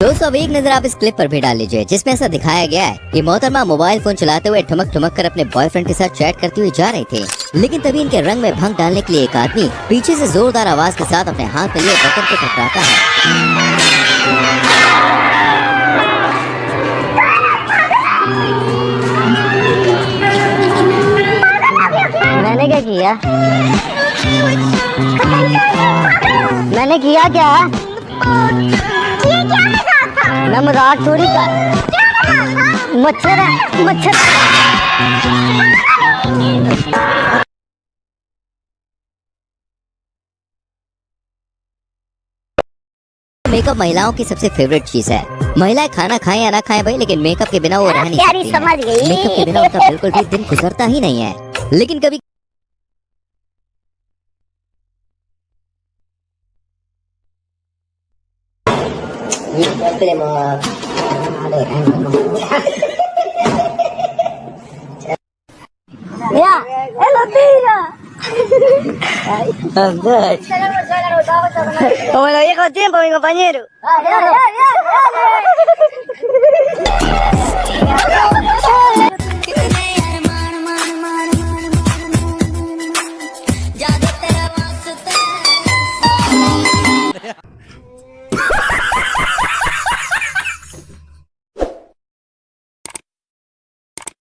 दोस्तों अब एक नज़र आप इस क्लिप पर भी डाल लीजिए, जिसमें ऐसा दिखाया गया है कि मोहतरमा मोबाइल फ़ोन चलाते हुए ठुमक ठुमक कर अपने बॉयफ्रेंड के साथ चैट करती हुई जा रहे थे। लेकिन तभी इनके रंग में भंग डालने के लिए एक आदमी पीछे से जोरदार आवाज़ के साथ अपने हाथ में लिए बटन को टकराता है। मैंने क्या किया? मैंने किया क्या? मैं मज़ाक थोड़ी कर मच्छर है मच्छर मेकअप महिलाओं की सबसे फेवरेट चीज़ है। महिलाएँ खाना खाएँ या ना खाएँ भाई लेकिन मेकअप के बिना वो रह नहीं प्यारी सकती। समझ गई। मेकअप के बिना उनका बिल्कुल भी दिन गुजरता ही नहीं है। लेकिन कभी no esperemos a, a ¡Mira! ¡Él lo tira! Como lo viejo tiempo, mi compañero. ¡Dale, dale, dale! dale.